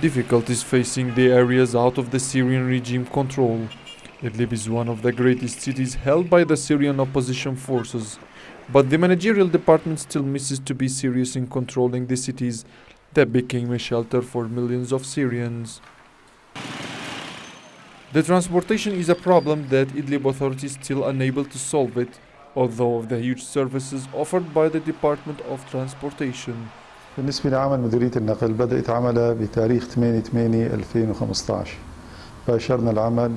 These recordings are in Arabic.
difficulties facing the areas out of the Syrian regime control. Idlib is one of the greatest cities held by the Syrian opposition forces, but the managerial department still misses to be serious in controlling the cities that became a shelter for millions of Syrians. The transportation is a problem that Idlib authorities still unable to solve it, although of the huge services offered by the Department of Transportation. بالنسبة لعمل مديرية النقل بدأت عملها بتاريخ 8 8 2015 باشرنا العمل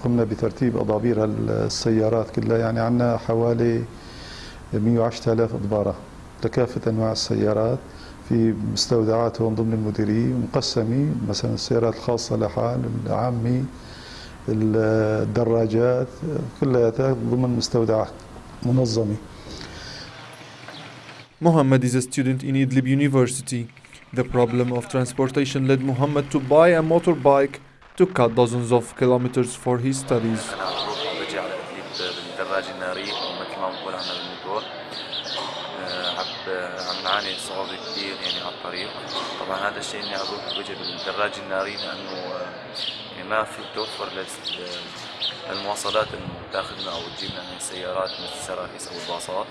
وقمنا بترتيب أضابير السيارات كلها يعني عندنا حوالي 110 آلاف إضبارة لكافة أنواع السيارات. في مستودعاتهم ضمن المديرية مقسمة مثلا السيارات الخاصة لحال العامي الدراجات كلها ضمن مستودعات منظمة. Muhammad is a student in Idlib University. The problem of transportation led Muhammad to buy a motorbike to cut dozens of kilometers for his studies. عم نعاني صعوبة كثير يعني على الطريق طبعا هذا الشيء اني أروح وجه بالدراج الناري لأنه يعني ما في توفر للمواصلات انه تاخذنا أو تجيبنا من السيارات مثل السراكيس أو الباصات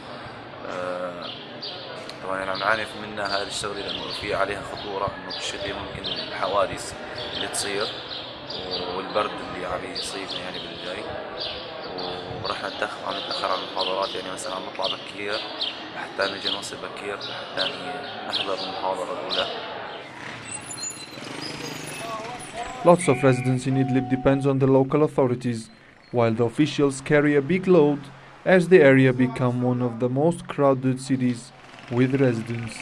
طبعا يعني عم نعاني منها هذه الشغلة لأنه في عليها خطورة إنه بالشتاء ممكن الحوادث اللي تصير والبرد اللي عم يصيبنا يعني بالجاي. ورح نتأخر عم نتأخر على المحاضرات يعني مثلا عم نطلع بكير لحتى نجي نوصل بكير لحتى نحضر المحاضرة الأولى. Lots of residents in Idlib depends on the local authorities, while the officials carry a big load as the area become one of the most crowded cities with residents.